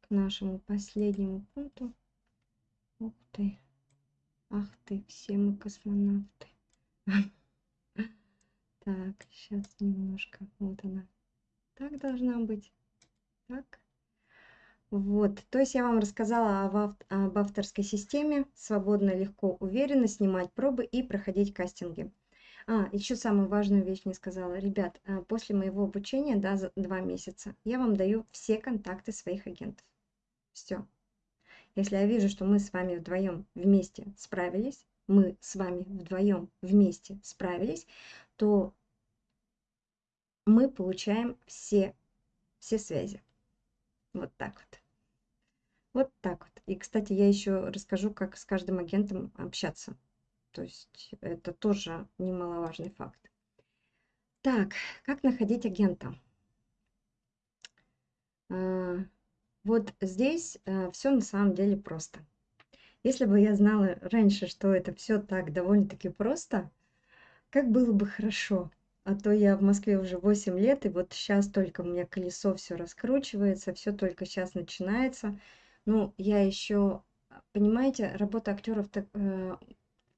к нашему последнему пункту. Ух ты, ах ты, все мы космонавты. Так, сейчас немножко, вот она. Так должна быть. Так. Вот, то есть я вам рассказала об, авторской системе, свободно, легко, уверенно снимать пробы и проходить кастинги. А, еще самую важную вещь не сказала. Ребят, а, после моего обучения, да, за два месяца, я вам даю все контакты своих агентов. Все. Если я вижу, что мы с вами вдвоем вместе справились, мы с вами вдвоем вместе справились, то мы получаем все, все связи. Вот так вот. Вот так вот. И, кстати, я еще расскажу, как с каждым агентом общаться. То есть это тоже немаловажный факт. Так, как находить агента? А, вот здесь а, все на самом деле просто. Если бы я знала раньше, что это все так довольно-таки просто, как было бы хорошо. А то я в Москве уже 8 лет, и вот сейчас только у меня колесо все раскручивается, все только сейчас начинается. Ну, я еще, понимаете, работа актеров так, э,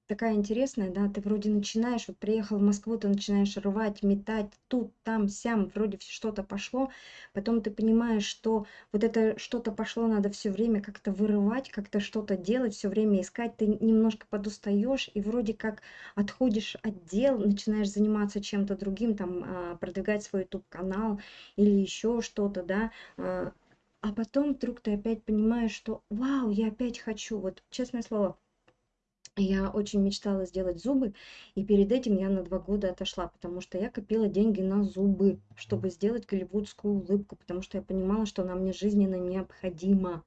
такая интересная, да, ты вроде начинаешь, вот приехал в Москву, ты начинаешь рвать, метать, тут, там, сям, вроде что-то пошло, потом ты понимаешь, что вот это что-то пошло, надо все время как-то вырывать, как-то что-то делать, все время искать, ты немножко подустаешь и вроде как отходишь от дел, начинаешь заниматься чем-то другим, там, а, продвигать свой YouTube-канал или еще что-то, да, а, потом вдруг ты опять понимаешь, что вау, я опять хочу, вот честное слово, я очень мечтала сделать зубы, и перед этим я на два года отошла, потому что я копила деньги на зубы, чтобы сделать голливудскую улыбку, потому что я понимала, что она мне жизненно необходима.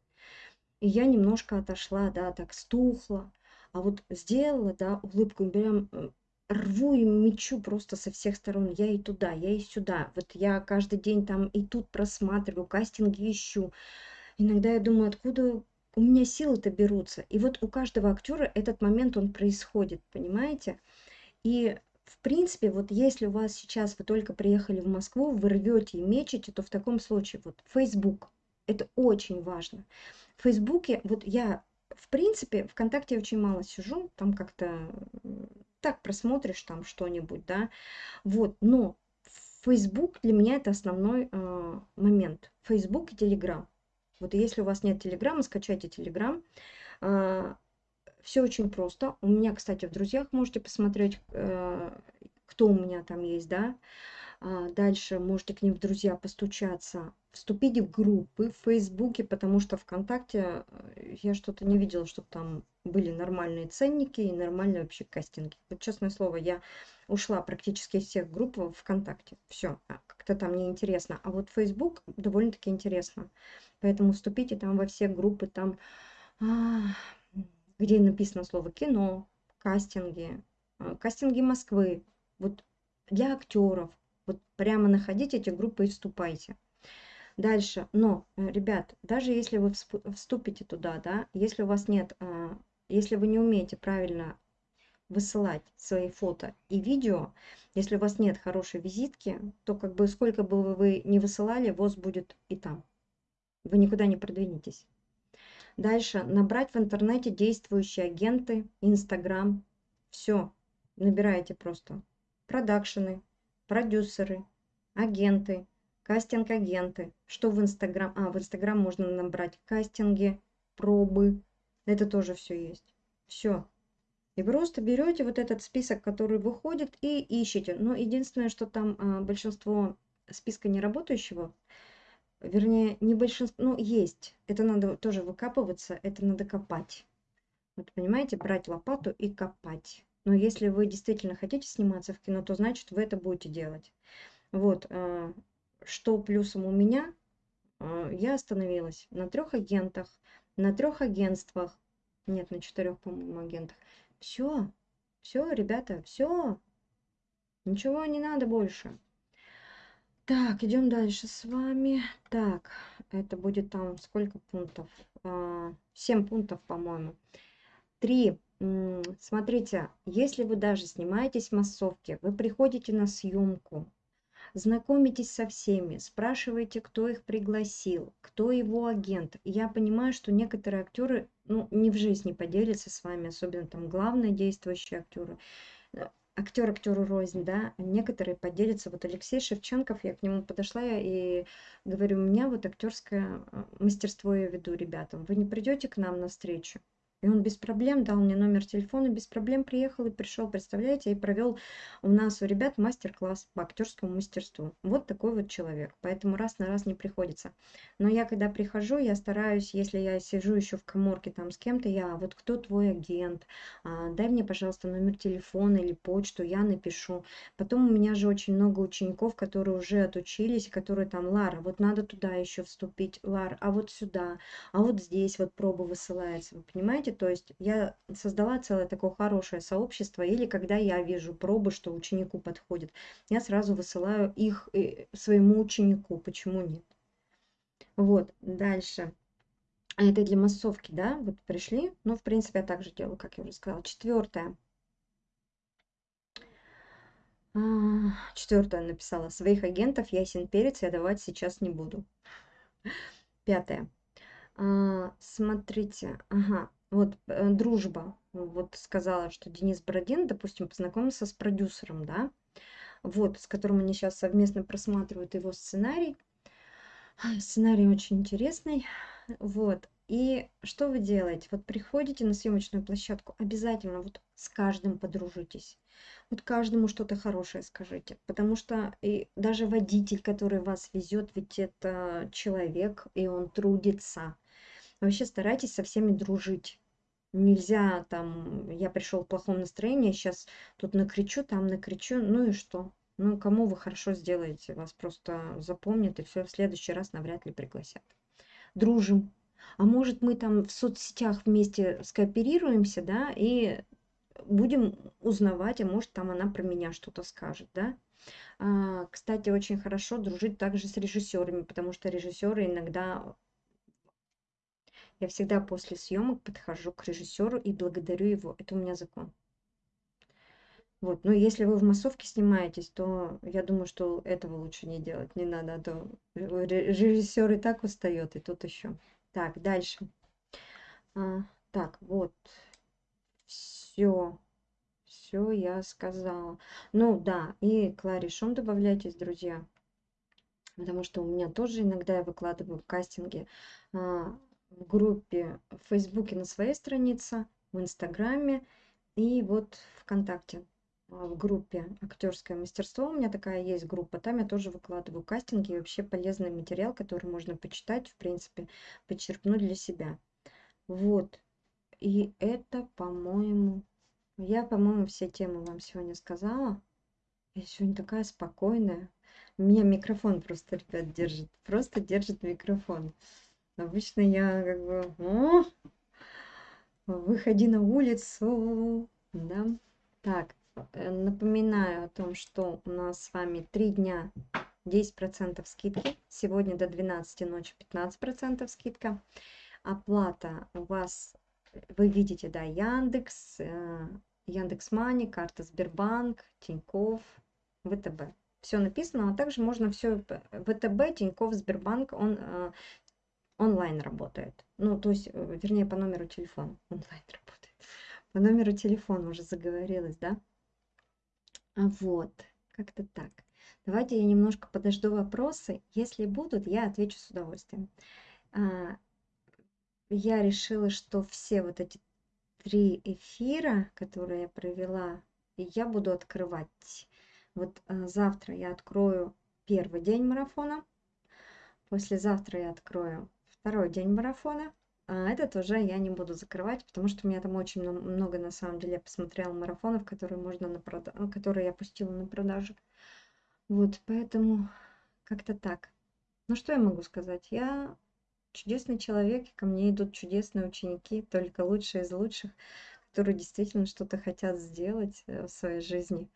И я немножко отошла, да, так стухла. А вот сделала, да, улыбку, прям э, рву и мечу просто со всех сторон. Я и туда, я и сюда. Вот я каждый день там и тут просматриваю, кастинги ищу. Иногда я думаю, откуда у меня силы-то берутся. И вот у каждого актера этот момент, он происходит, понимаете? И в принципе, вот если у вас сейчас вы только приехали в Москву, вы рвете и мечете, то в таком случае вот Facebook, это очень важно. В Фейсбуке, вот я, в принципе, ВКонтакте очень мало сижу, там как-то так просмотришь там что-нибудь, да, вот, но Facebook для меня это основной э, момент. Facebook и Telegram. Вот если у вас нет Телеграма, скачайте Телеграм. А, Все очень просто. У меня, кстати, в друзьях можете посмотреть, э, кто у меня там есть, да. А, дальше можете к ним в друзья постучаться. Вступите в группы в Фейсбуке, потому что ВКонтакте э, я что-то не видела, чтобы там были нормальные ценники и нормальные вообще кастинги. Вот честное слово, я ушла практически из всех групп в ВКонтакте. Все, а, как-то там неинтересно. А вот Facebook довольно-таки интересно. Поэтому вступите там во все группы, там, где написано слово кино, кастинги, а, кастинги Москвы, вот для актеров. Вот прямо находите эти группы и вступайте. Дальше, но, э, ребят, даже если вы вступите туда, да, если у вас нет, а, если вы не умеете правильно высылать свои фото и видео, если у вас нет хорошей визитки, то как бы сколько бы вы не высылали, ВОЗ будет и там вы никуда не продвинетесь. Дальше набрать в интернете действующие агенты, Инстаграм. Все, набираете просто. Продакшены, продюсеры, агенты, кастинг-агенты. Что в Инстаграм? А, в Инстаграм можно набрать кастинги, пробы. Это тоже все есть. Все. И просто берете вот этот список, который выходит, и ищете. Но единственное, что там а, большинство списка неработающего, вернее, не большинство, ну, есть. Это надо тоже выкапываться, это надо копать. Вот понимаете, брать лопату и копать. Но если вы действительно хотите сниматься в кино, то значит вы это будете делать. Вот, э, что плюсом у меня, э, я остановилась на трех агентах, на трех агентствах, нет, на четырех, по-моему, агентах. Все, все, ребята, все, ничего не надо больше. Так, идем дальше с вами. Так, это будет там сколько пунктов? А, семь пунктов, по-моему. Три. Смотрите, если вы даже снимаетесь в массовке, вы приходите на съемку, знакомитесь со всеми, спрашиваете, кто их пригласил, кто его агент. Я понимаю, что некоторые актеры ну, не в жизни поделятся с вами, особенно там главные действующие актеры актер актеру рознь, да, некоторые поделятся. Вот Алексей Шевченков, я к нему подошла и говорю, у меня вот актерское э, мастерство я веду ребятам. Вы не придете к нам на встречу? И он без проблем дал мне номер телефона, без проблем приехал и пришел, представляете, и провел у нас у ребят мастер-класс по актерскому мастерству. Вот такой вот человек. Поэтому раз на раз не приходится. Но я когда прихожу, я стараюсь, если я сижу еще в коморке там с кем-то, я, вот кто твой агент, а, дай мне, пожалуйста, номер телефона или почту, я напишу. Потом у меня же очень много учеников, которые уже отучились, которые там, Лара, вот надо туда еще вступить, Лар, а вот сюда, а вот здесь вот проба высылается, вы понимаете? Понимаете? То есть я создала целое такое хорошее сообщество, или когда я вижу пробы, что ученику подходит, я сразу высылаю их э, своему ученику. Почему нет? Вот, дальше. Это для массовки, да? Вот пришли. Ну, в принципе, я также делаю, как я уже сказала. Четвертое. А, Четвертое написала. Своих агентов ясен перец я давать сейчас не буду. Пятое. А, смотрите, ага, вот э, дружба. Вот сказала, что Денис Бородин, допустим, познакомился с продюсером, да, вот, с которым они сейчас совместно просматривают его сценарий. Сценарий очень интересный, вот. И что вы делаете? Вот приходите на съемочную площадку, обязательно вот с каждым подружитесь. Вот каждому что-то хорошее скажите. Потому что и даже водитель, который вас везет, ведь это человек, и он трудится. Вообще старайтесь со всеми дружить. Нельзя там, я пришел в плохом настроении, сейчас тут накричу, там накричу, ну и что? Ну, кому вы хорошо сделаете, вас просто запомнят и все, в следующий раз навряд ли пригласят. Дружим. А может, мы там в соцсетях вместе скооперируемся, да, и будем узнавать, а может, там она про меня что-то скажет, да. А, кстати, очень хорошо дружить также с режиссерами, потому что режиссеры иногда я всегда после съемок подхожу к режиссеру и благодарю его. Это у меня закон. Вот, но если вы в массовке снимаетесь, то я думаю, что этого лучше не делать, не надо, а то режиссер и так устает, и тут еще. Так, дальше. А, так, вот, все, все я сказала. Ну да, и Кларе Шум добавляйтесь, друзья, потому что у меня тоже иногда я выкладываю кастинги а, в группе в Фейсбуке на своей странице, в Инстаграме и вот ВКонтакте. А, в группе актерское мастерство у меня такая есть группа там я тоже выкладываю кастинги и вообще полезный материал который можно почитать в принципе подчеркнуть для себя. Вот. И это по-моему я по-моему все темы вам сегодня сказала. Я сегодня такая спокойная. Меня микрофон просто ребят держит просто держит микрофон Обычно я как бы, о, выходи на улицу, да. Так, э, напоминаю о том, что у нас с вами три дня 10% скидки. Сегодня до 12 ночи 15% скидка. Оплата у вас, вы видите, да, Яндекс, э, Яндекс Мани, карта Сбербанк, Тиньков, ВТБ. Все написано, а также можно все ВТБ, Тиньков, Сбербанк, он э, онлайн работает. Ну, то есть, э, вернее, по номеру телефона онлайн работает. По номеру телефона уже заговорилась, да? А вот, как-то так. Давайте я немножко подожду вопросы. Если будут, я отвечу с удовольствием. А, я решила, что все вот эти три эфира, которые я провела, я буду открывать. Вот а, завтра я открою первый день марафона. Послезавтра я открою второй день марафона. А этот уже я не буду закрывать, потому что у меня там очень много, на самом деле, я посмотрела марафонов, которые можно на прода... Ну, которые я пустила на продажу. Вот, поэтому как-то так. Ну, что я могу сказать? Я чудесный человек, ко мне идут чудесные ученики, только лучшие из лучших, которые действительно что-то хотят сделать э, в своей жизни.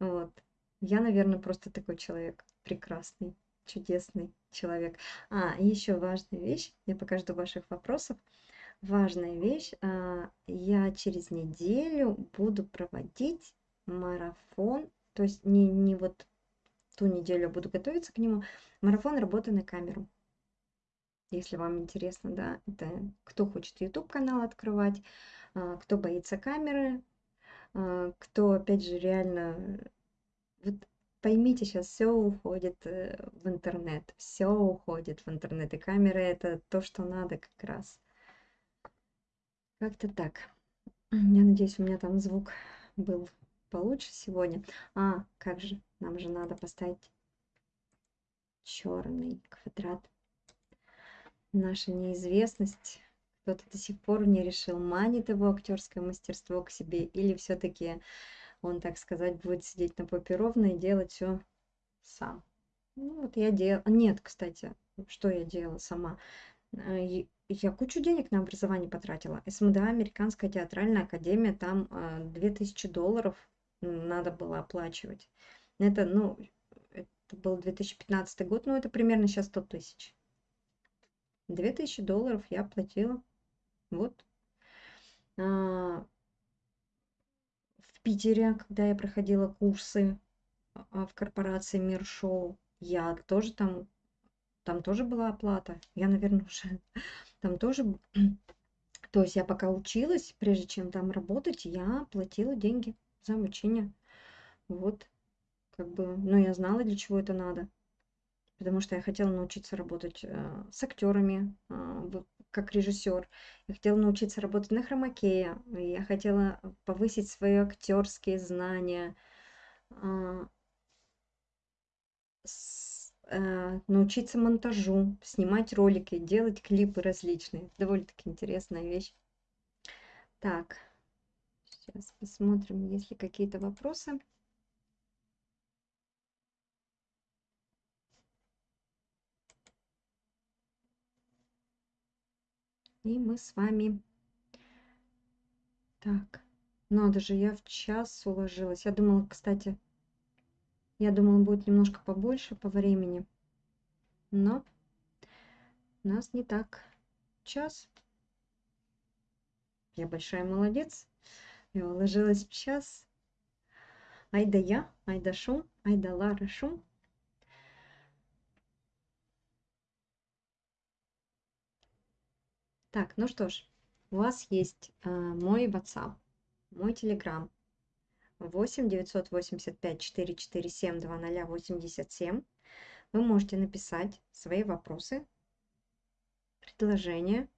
Вот. Я, наверное, просто такой человек прекрасный чудесный человек. А, еще важная вещь, я пока жду ваших вопросов. Важная вещь, а, я через неделю буду проводить марафон, то есть не, не вот ту неделю буду готовиться к нему, марафон работы на камеру. Если вам интересно, да, это кто хочет YouTube канал открывать, а, кто боится камеры, а, кто, опять же, реально вот поймите, сейчас все уходит э, в интернет, все уходит в интернет, и камера это то, что надо как раз. Как-то так. Я надеюсь, у меня там звук был получше сегодня. А, как же, нам же надо поставить черный квадрат. Наша неизвестность. Кто-то до сих пор не решил, манит его актерское мастерство к себе или все-таки он, так сказать, будет сидеть на попе ровно и делать все сам. Ну, вот я делала... Нет, кстати, что я делала сама? Э, я кучу денег на образование потратила. СМДА, Американская театральная академия, там 2000 э, долларов надо было оплачивать. Это, ну, это был 2015 год, ну, это примерно сейчас 100 тысяч. 2000 долларов я оплатила. Вот. Питере, когда я проходила курсы а, в корпорации Мир Шоу, я тоже там, там тоже была оплата. Я, наверное, уже там тоже То есть я пока училась, прежде чем там работать, я платила деньги за обучение. Вот, как бы, но я знала, для чего это надо. Потому что я хотела научиться работать э, с актерами, э, как режиссер. Я хотела научиться работать на хромакее. Я хотела повысить свои актерские знания. С, э, научиться монтажу, снимать ролики, делать клипы различные. Довольно-таки интересная вещь. Так, сейчас посмотрим, есть ли какие-то вопросы. И мы с вами... Так, надо же, я в час уложилась. Я думала, кстати, я думала, будет немножко побольше по времени. Но у нас не так. Час. Я большая молодец. Я уложилась в час. Ай да я, ай да шум, ай да Лара шум. Так, ну что ж, у вас есть э, мой WhatsApp, мой Telegram 8 985 447 2087. Вы можете написать свои вопросы, предложения,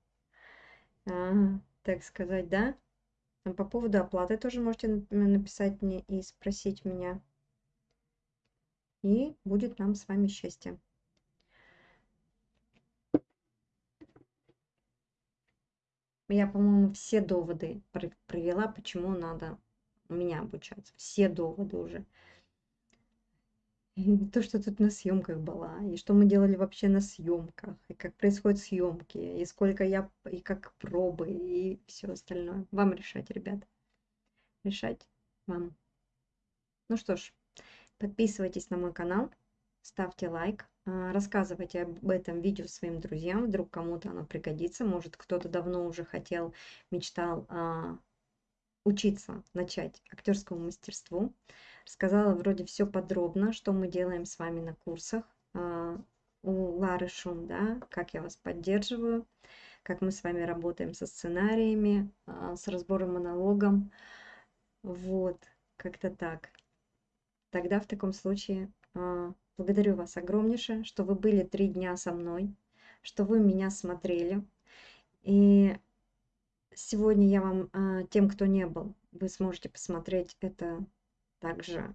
э, так сказать, да. По поводу оплаты тоже можете написать мне и спросить меня. И будет нам с вами счастье. Я, по-моему, все доводы провела, почему надо меня обучаться. Все доводы уже. И то, что тут на съемках была, и что мы делали вообще на съемках, и как происходят съемки, и сколько я, и как пробы, и все остальное. Вам решать, ребят. Решать вам. Ну что ж, подписывайтесь на мой канал, ставьте лайк, рассказывайте об этом видео своим друзьям, вдруг кому-то оно пригодится. Может, кто-то давно уже хотел, мечтал а, учиться, начать актерскому мастерству. Рассказала вроде все подробно, что мы делаем с вами на курсах а, у Лары Шум, да, как я вас поддерживаю, как мы с вами работаем со сценариями, а, с разбором монологом. Вот, как-то так. Тогда в таком случае а, Благодарю вас огромнейшее, что вы были три дня со мной, что вы меня смотрели. И сегодня я вам, а, тем, кто не был, вы сможете посмотреть это также.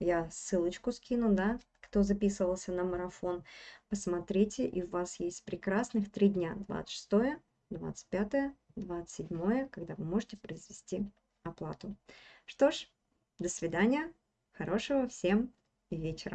Я ссылочку скину, да, кто записывался на марафон. Посмотрите, и у вас есть прекрасных три дня. 26, 25, 27, когда вы можете произвести оплату. Что ж, до свидания. Хорошего всем вечера.